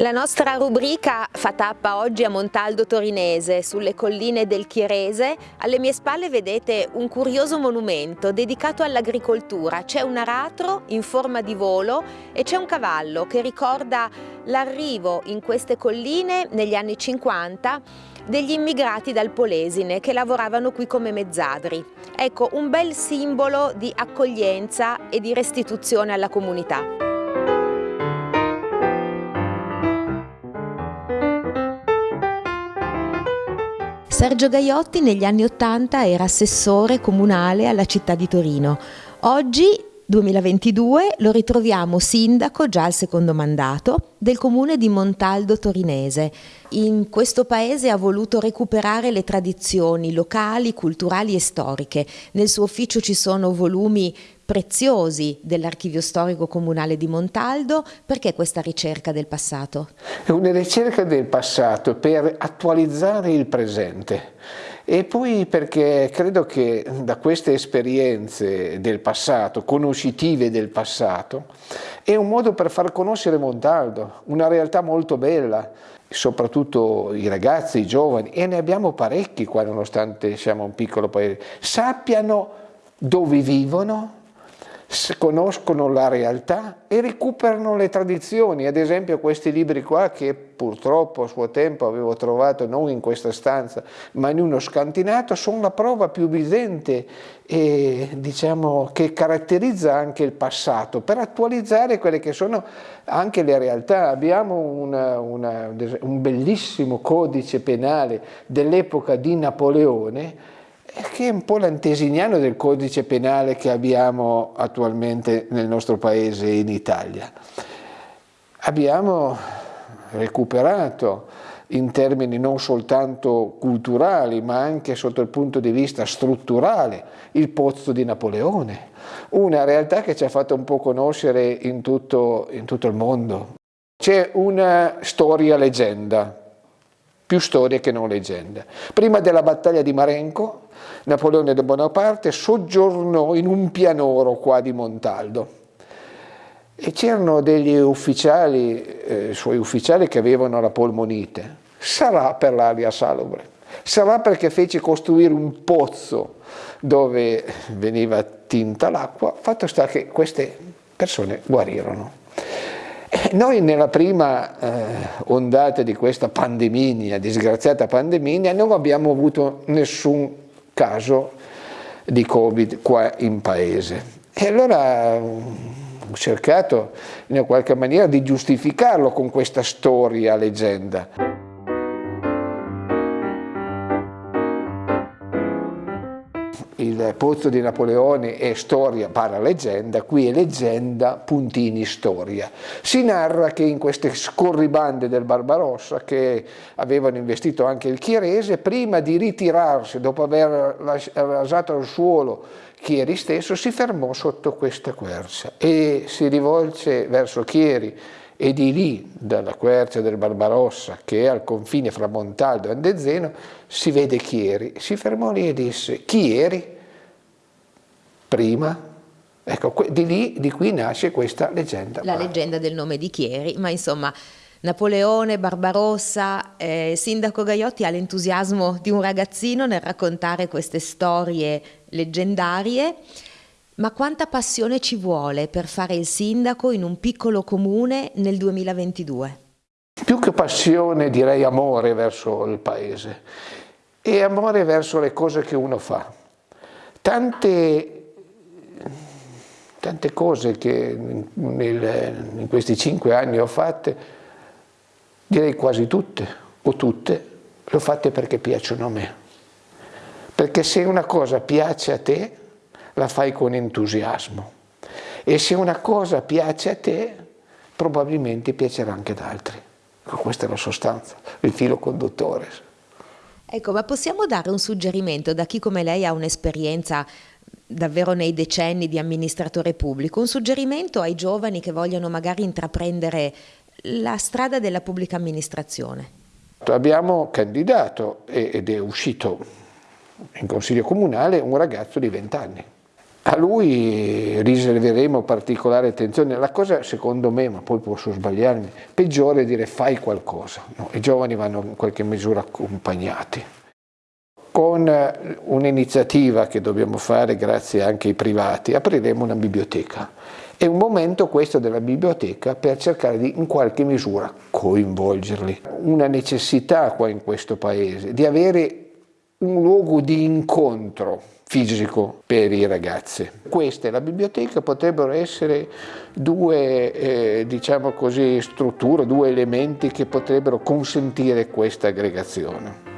La nostra rubrica fa tappa oggi a Montaldo Torinese, sulle colline del Chierese. Alle mie spalle vedete un curioso monumento dedicato all'agricoltura. C'è un aratro in forma di volo e c'è un cavallo che ricorda l'arrivo in queste colline negli anni 50 degli immigrati dal Polesine che lavoravano qui come mezzadri. Ecco, un bel simbolo di accoglienza e di restituzione alla comunità. Sergio Gaiotti negli anni Ottanta era assessore comunale alla città di Torino. Oggi 2022 lo ritroviamo sindaco, già al secondo mandato, del comune di Montaldo Torinese. In questo paese ha voluto recuperare le tradizioni locali, culturali e storiche. Nel suo ufficio ci sono volumi preziosi dell'archivio storico comunale di Montaldo. Perché questa ricerca del passato? È una ricerca del passato per attualizzare il presente e poi perché credo che da queste esperienze del passato, conoscitive del passato, è un modo per far conoscere Montaldo, una realtà molto bella, soprattutto i ragazzi, i giovani, e ne abbiamo parecchi qua nonostante siamo un piccolo paese, sappiano dove vivono, conoscono la realtà e recuperano le tradizioni, ad esempio questi libri qua che purtroppo a suo tempo avevo trovato non in questa stanza ma in uno scantinato, sono la prova più evidente e, diciamo, che caratterizza anche il passato per attualizzare quelle che sono anche le realtà. Abbiamo una, una, un bellissimo codice penale dell'epoca di Napoleone che è un po' l'antesignano del codice penale che abbiamo attualmente nel nostro paese in Italia. Abbiamo recuperato in termini non soltanto culturali ma anche sotto il punto di vista strutturale il pozzo di Napoleone, una realtà che ci ha fatto un po' conoscere in tutto, in tutto il mondo. C'è una storia leggenda, più storia che non leggenda. Prima della battaglia di Marenco Napoleone de Bonaparte soggiornò in un pianoro qua di Montaldo e c'erano degli ufficiali, eh, suoi ufficiali che avevano la polmonite, sarà per l'aria salubre, sarà perché fece costruire un pozzo dove veniva tinta l'acqua, fatto sta che queste persone guarirono. Noi nella prima eh, ondata di questa pandemia, disgraziata pandemia, non abbiamo avuto nessun caso di Covid qua in paese. E allora ho cercato in qualche maniera di giustificarlo con questa storia leggenda. Il pozzo di Napoleone è storia para leggenda, qui è leggenda puntini storia. Si narra che in queste scorribande del Barbarossa che avevano investito anche il Chierese, prima di ritirarsi dopo aver rasato al suolo Chieri stesso, si fermò sotto questa quercia e si rivolse verso Chieri e di lì, dalla quercia del Barbarossa, che è al confine fra Montaldo e Andezeno, si vede Chieri. Si fermò lì e disse, Chieri? Prima. Ecco, di lì, di qui nasce questa leggenda. La leggenda del nome di Chieri, ma insomma Napoleone, Barbarossa, eh, Sindaco Gaiotti ha l'entusiasmo di un ragazzino nel raccontare queste storie leggendarie, ma quanta passione ci vuole per fare il sindaco in un piccolo comune nel 2022? Più che passione direi amore verso il paese e amore verso le cose che uno fa. Tante tante cose che nel, in questi cinque anni ho fatte, direi quasi tutte, o tutte, le ho fatte perché piacciono a me. Perché se una cosa piace a te, la fai con entusiasmo. E se una cosa piace a te, probabilmente piacerà anche ad altri. Ecco, questa è la sostanza, il filo conduttore. Ecco, ma possiamo dare un suggerimento da chi come lei ha un'esperienza davvero nei decenni di amministratore pubblico, un suggerimento ai giovani che vogliono magari intraprendere la strada della pubblica amministrazione? Abbiamo candidato ed è uscito in consiglio comunale un ragazzo di 20 anni A lui riserveremo particolare attenzione. La cosa, secondo me, ma poi posso sbagliarmi, peggiore è dire fai qualcosa. No? I giovani vanno in qualche misura accompagnati. Con un'iniziativa che dobbiamo fare grazie anche ai privati, apriremo una biblioteca. È un momento questo della biblioteca per cercare di in qualche misura coinvolgerli. Una necessità qua in questo paese di avere un luogo di incontro fisico per i ragazzi. Questa e la biblioteca potrebbero essere due, eh, diciamo così, strutture, due elementi che potrebbero consentire questa aggregazione.